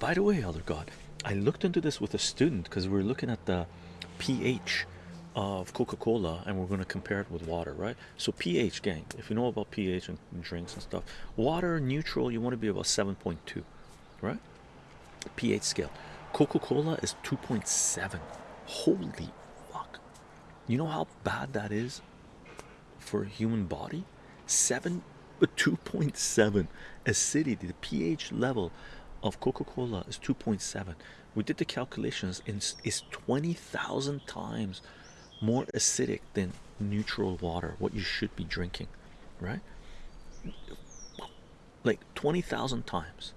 by the way elder god i looked into this with a student because we are looking at the ph of coca-cola and we're going to compare it with water right so ph gang if you know about ph and drinks and stuff water neutral you want to be about 7.2 right pH scale. Coca-Cola is 2.7. Holy fuck. You know how bad that is for a human body? 7 but 2.7 acidity the pH level of Coca-Cola is 2.7 we did the calculations and it's 20,000 times more acidic than neutral water what you should be drinking right? Like 20,000 times